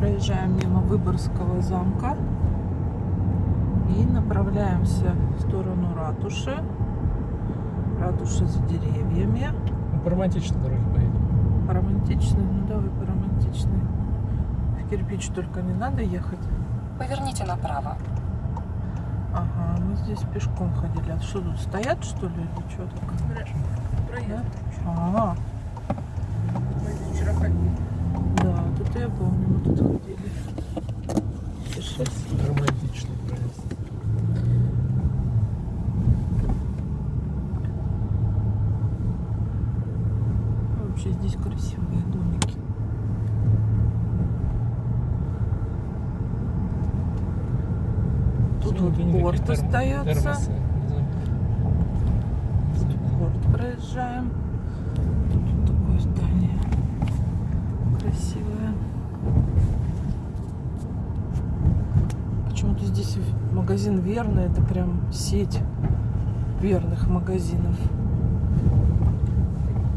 Проезжаем мимо Выборгского замка и направляемся в сторону ратуши. Ратуша за деревьями. Ну, по романтичной дороге поедем. По романтичной, ну давай по романтичной. В кирпич только не надо ехать. Поверните направо. Ага, мы здесь пешком ходили. А что тут стоят, что ли, или что так? Проезд. Ага, Мы здесь вчера ходили. да, тут я тут ходили. Сейчас. Романтичный проезд. Вообще здесь красивые домики. Тут вот терм- остается. термосы. Знаю. Порт проезжаем. Тут такое здание красивое. Почему-то здесь магазин Верный, это прям сеть верных магазинов.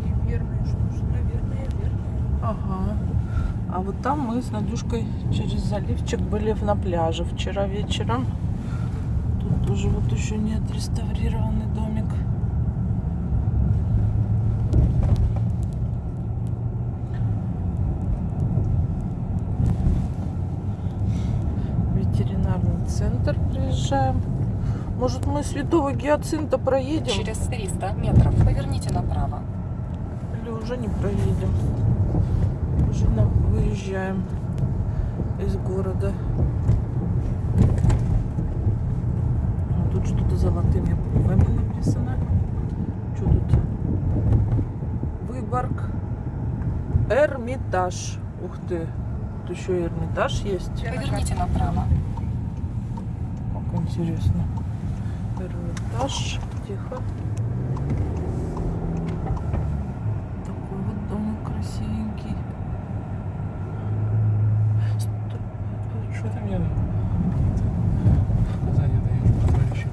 И верные, что ж, наверное, верные. Ага. А вот там мы с Надюшкой через заливчик были на пляже вчера вечером. Тут тоже вот еще не отреставрированный домик. Центр приезжаем. Может мы Святого Гиацинта проедем? Через 300 метров поверните направо. Или уже не проедем? Уже на- выезжаем из города. А Тут что-то золотыми буквами написано. Что тут? Выборг. Эрмитаж. Ух ты. Тут еще и Эрмитаж есть. Поверните направо. Интересно. Эрмитаж. Тихо. Такой вот домик красивенький. Что ты мне указания даешь по товарищу?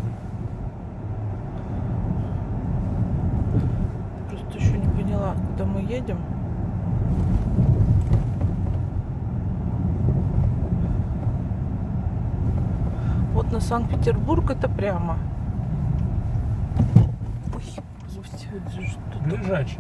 Просто еще не поняла, куда мы едем. Вот на Санкт-Петербург это прямо. Ой, господи, что-то. Лежачий.